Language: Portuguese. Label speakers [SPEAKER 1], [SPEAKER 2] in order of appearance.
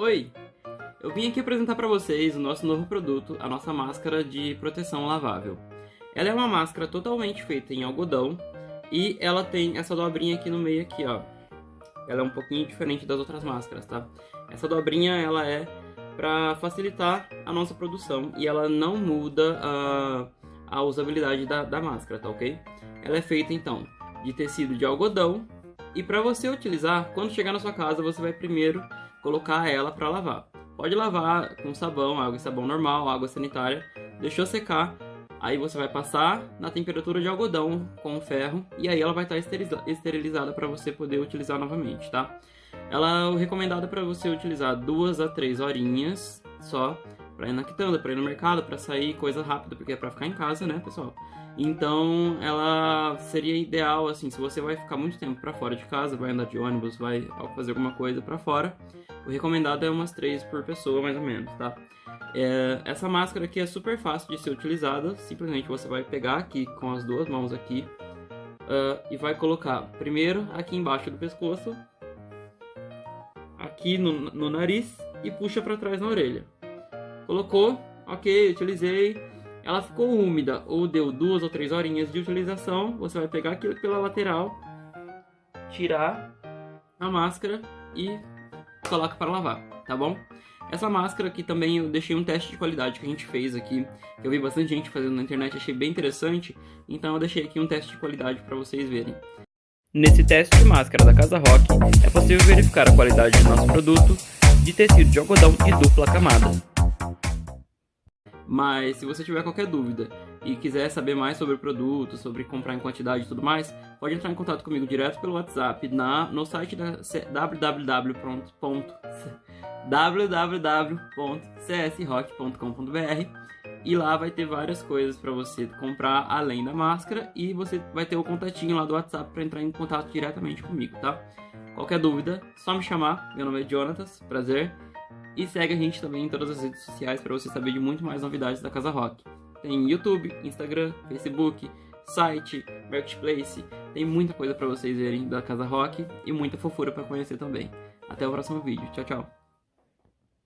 [SPEAKER 1] Oi! Eu vim aqui apresentar para vocês o nosso novo produto, a nossa máscara de proteção lavável. Ela é uma máscara totalmente feita em algodão e ela tem essa dobrinha aqui no meio aqui, ó. Ela é um pouquinho diferente das outras máscaras, tá? Essa dobrinha, ela é para facilitar a nossa produção e ela não muda a, a usabilidade da, da máscara, tá ok? Ela é feita, então, de tecido de algodão e para você utilizar, quando chegar na sua casa, você vai primeiro colocar ela para lavar. Pode lavar com sabão, água e sabão normal, água sanitária, deixou secar, aí você vai passar na temperatura de algodão com ferro e aí ela vai estar esterilizada para você poder utilizar novamente, tá? Ela é recomendada para você utilizar duas a três horinhas só para ir na quitanda, para ir no mercado, para sair, coisa rápida, porque é para ficar em casa, né, pessoal? Então, ela seria ideal, assim, se você vai ficar muito tempo para fora de casa, vai andar de ônibus, vai fazer alguma coisa para fora, o recomendado é umas três por pessoa, mais ou menos, tá? É, essa máscara aqui é super fácil de ser utilizada, simplesmente você vai pegar aqui com as duas mãos aqui uh, e vai colocar primeiro aqui embaixo do pescoço, aqui no, no nariz e puxa para trás na orelha. Colocou, ok, utilizei, ela ficou úmida ou deu duas ou três horinhas de utilização, você vai pegar aquilo pela lateral, tirar a máscara e coloca para lavar, tá bom? Essa máscara aqui também eu deixei um teste de qualidade que a gente fez aqui, que eu vi bastante gente fazendo na internet, achei bem interessante, então eu deixei aqui um teste de qualidade para vocês verem. Nesse teste de máscara da Casa Rock, é possível verificar a qualidade do nosso produto de tecido de algodão e dupla camada. Mas se você tiver qualquer dúvida e quiser saber mais sobre o produto, sobre comprar em quantidade e tudo mais, pode entrar em contato comigo direto pelo WhatsApp na, no site da www.csrock.com.br e lá vai ter várias coisas para você comprar além da máscara e você vai ter o contatinho lá do WhatsApp para entrar em contato diretamente comigo, tá? Qualquer dúvida, só me chamar. Meu nome é Jonatas, prazer. E segue a gente também em todas as redes sociais para você saber de muito mais novidades da Casa Rock. Tem YouTube, Instagram, Facebook, site, Marketplace. Tem muita coisa para vocês verem da Casa Rock e muita fofura para conhecer também. Até o próximo vídeo. Tchau, tchau.